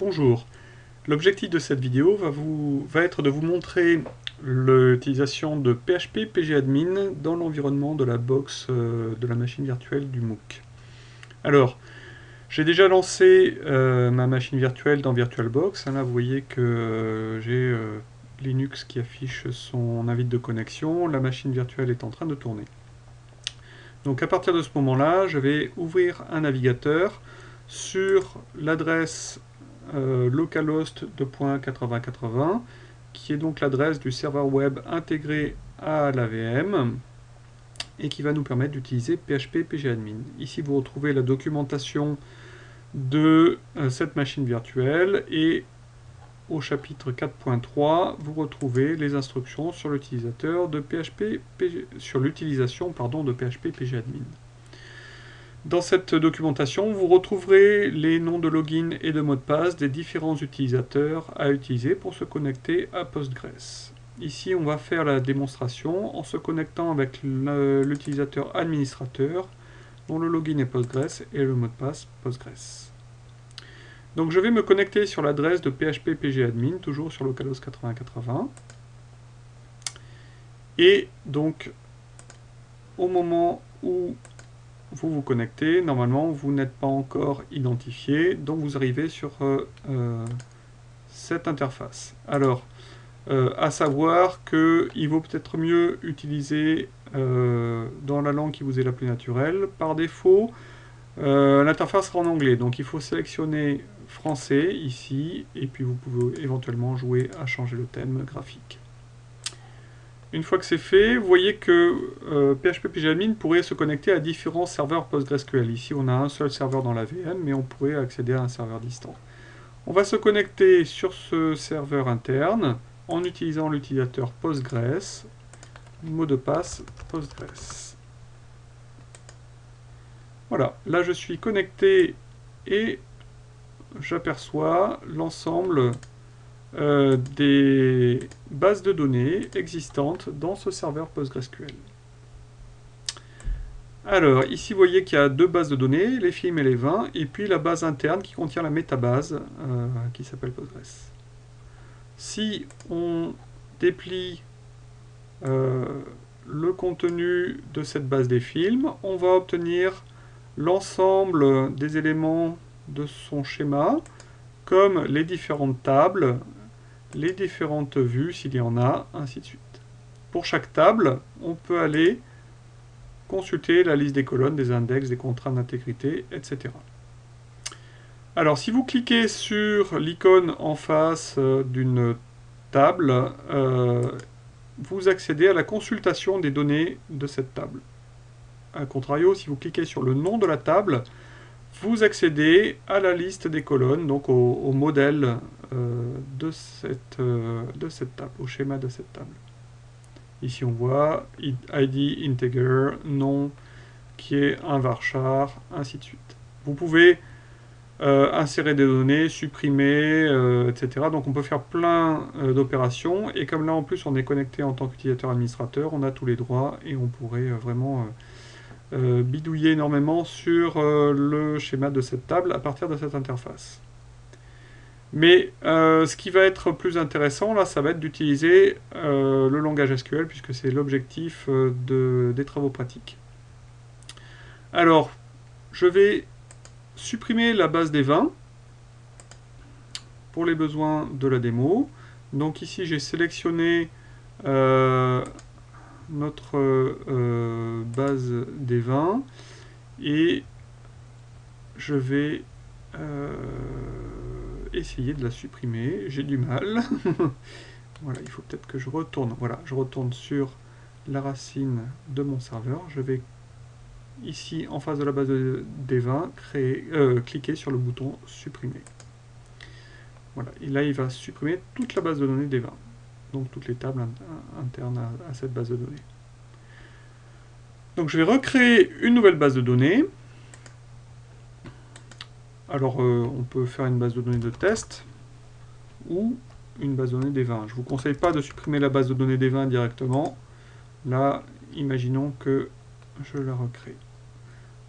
Bonjour, l'objectif de cette vidéo va, être de vous montrer l'utilisation de PHP pgadmin dans l'environnement de la box euh, de la machine virtuelle du MOOC. Alors, j'ai déjà lancé euh, ma machine virtuelle dans VirtualBox. Là, vous voyez que euh, j'ai Linux qui affiche son invite de connexion. La machine virtuelle est en train de tourner. Donc à partir de ce moment-là, je vais ouvrir un navigateur sur l'adresse euh, localhost 2.8080 qui est donc l'adresse du serveur web intégré à la VM et qui va nous permettre d'utiliser PHP pgadmin. Ici vous retrouvez la documentation de euh, cette machine virtuelle et au chapitre 4.3 vous retrouvez les instructions sur l'utilisateur de PHP sur l'utilisation de PHP pgadmin. Dans cette documentation, vous retrouverez les noms de login et de mot de passe des différents utilisateurs à utiliser pour se connecter à Postgres. Ici, on va faire la démonstration en se connectant avec l'utilisateur administrateur dont le login est Postgres et le mot de passe Postgres. Donc je vais me connecter sur l'adresse de PHP pgadmin, toujours sur localhost 8080. Et donc, au moment où vous vous connectez, normalement vous n'êtes pas encore identifié, donc vous arrivez sur euh, euh, cette interface. Alors, euh, à savoir qu'il vaut peut-être mieux utiliser dans la langue qui vous est la plus naturelle. Par défaut, l'interface sera en anglais, donc il faut sélectionner français ici, et puis vous pouvez éventuellement jouer à changer le thème graphique. Une fois que c'est fait, vous voyez que euh, PHP pourrait se connecter à différents serveurs PostgreSQL. Ici, on a un seul serveur dans la VM, mais on pourrait accéder à un serveur distant. On va se connecter sur ce serveur interne en utilisant l'utilisateur Postgres, mot de passe Postgres. Voilà, là je suis connecté et j'aperçois l'ensemble euh, des bases de données existantes dans ce serveur PostgreSQL. Alors, ici, vous voyez qu'il y a deux bases de données, les films et les vins, et puis la base interne qui contient la métabase, euh, qui s'appelle Postgres. Si on déplie euh, le contenu de cette base des films, on va obtenir l'ensemble des éléments de son schéma, comme les différentes tables, les différentes vues s'il y en a, ainsi de suite. Pour chaque table, on peut aller consulter la liste des colonnes, des index, des contraintes d'intégrité, etc. Alors, si vous cliquez sur l'icône en face euh, d'une table, euh, vous accédez à la consultation des données de cette table. A contrario, si vous cliquez sur le nom de la table, vous accédez à la liste des colonnes, donc au, modèle euh, de, cette, euh, de cette table, au schéma de cette table. Ici on voit ID integer, nom qui est un varchar, ainsi de suite. Vous pouvez euh, insérer des données, supprimer, etc. Donc on peut faire plein d'opérations, et comme là en plus on est connecté en tant qu'utilisateur administrateur, on a tous les droits, et on pourrait vraiment euh, bidouiller énormément sur euh, le schéma de cette table à partir de cette interface. Mais euh, ce qui va être plus intéressant, là, ça va être d'utiliser le langage SQL, puisque c'est l'objectif des travaux pratiques. Alors, je vais supprimer la base des vins pour les besoins de la démo. Donc ici, j'ai sélectionné notre euh, base des vins et je vais euh, essayer de la supprimer. J'ai du mal. voilà, il faut peut-être que je retourne. Voilà, je retourne sur la racine de mon serveur. Je vais ici, en face de la base des vins, euh, cliquer sur le bouton supprimer. Voilà, et là il va supprimer toute la base de données des vins donc toutes les tables internes à, cette base de données. Donc je vais recréer une nouvelle base de données. Alors euh, on peut faire une base de données de test ou une base de données des vins. Je ne vous conseille pas de supprimer la base de données des vins directement. Là, imaginons que je la recrée.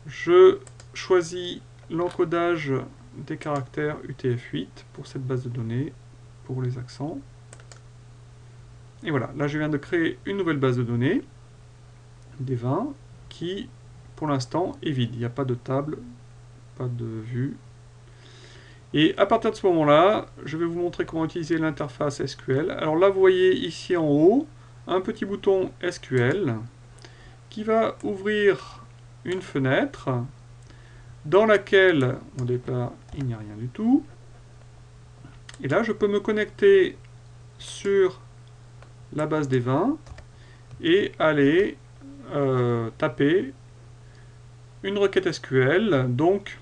Je choisis l'encodage des caractères UTF-8 pour cette base de données, pour les accents. Et voilà, là je viens de créer une nouvelle base de données, des 20, qui pour l'instant est vide. Il n'y a pas de table, pas de vue. Et à partir de ce moment-là, je vais vous montrer comment utiliser l'interface SQL. Alors là, vous voyez ici en haut, un petit bouton SQL qui va ouvrir une fenêtre dans laquelle, au départ, il n'y a rien du tout. Et là, je peux me connecter sur la base des 20 et aller euh, taper une requête SQL, donc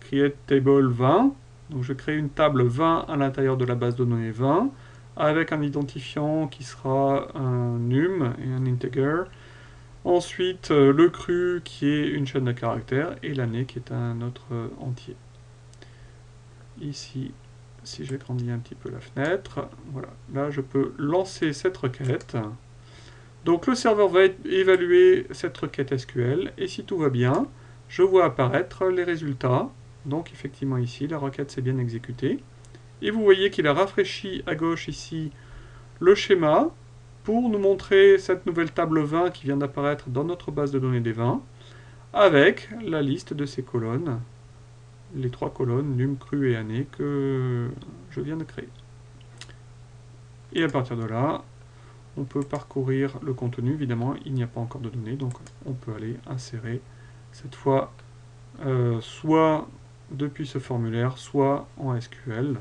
create table 20. Donc je crée une table 20 à l'intérieur de la base de données 20 avec un identifiant qui sera un num et un integer. Ensuite, euh, le cru qui est une chaîne de caractères et l'année qui est un autre euh, entier. Ici, si j'agrandis un petit peu la fenêtre, voilà, là je peux lancer cette requête. Donc le serveur va évaluer cette requête SQL et si tout va bien, je vois apparaître les résultats. Donc effectivement ici, la requête s'est bien exécutée. Et vous voyez qu'il a rafraîchi à gauche ici le schéma pour nous montrer cette nouvelle table 20 qui vient d'apparaître dans notre base de données des 20 avec la liste de ces colonnes, les trois colonnes num, cru et année que je viens de créer. Et à partir de là, on peut parcourir le contenu. Évidemment, il n'y a pas encore de données, donc on peut aller insérer cette fois euh, soit depuis ce formulaire, soit en SQL.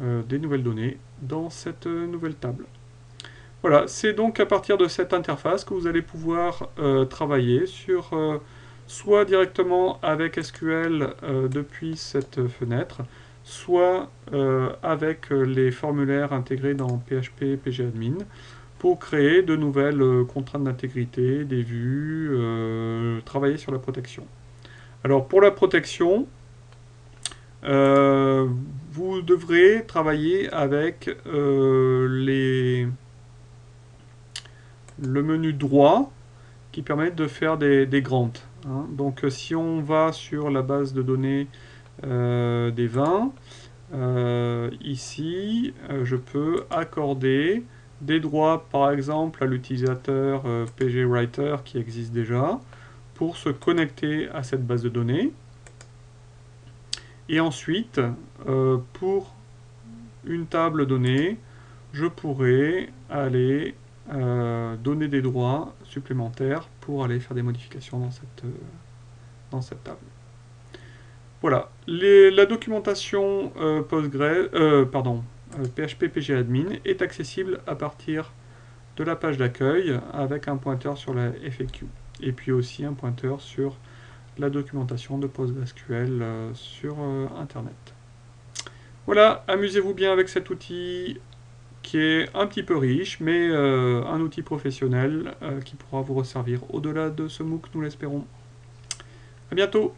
Euh, des nouvelles données dans cette nouvelle table. Voilà, c'est donc à partir de cette interface que vous allez pouvoir euh, travailler sur soit directement avec SQL depuis cette fenêtre, soit avec les formulaires intégrés dans PHP PGAdmin pour créer de nouvelles contraintes d'intégrité, des vues, travailler sur la protection. Alors pour la protection, euh, vous devrez travailler avec euh, les, le menu droit qui permet de faire des, des grants. Hein. Donc si on va sur la base de données euh, des vins, ici je peux accorder des droits par exemple à l'utilisateur PGWriter qui existe déjà pour se connecter à cette base de données. Et ensuite, euh, pour une table donnée, je pourrais aller euh, donner des droits supplémentaires pour aller faire des modifications dans cette, euh, table. Voilà, la documentation Postgre, pardon, PHP est accessible à partir de la page d'accueil avec un pointeur sur la FAQ et puis aussi un pointeur sur la documentation de PostgreSQL euh, sur euh, Internet. Voilà, amusez-vous bien avec cet outil qui est un petit peu riche, mais euh, un outil professionnel qui pourra vous resservir au-delà de ce MOOC, nous l'espérons. A bientôt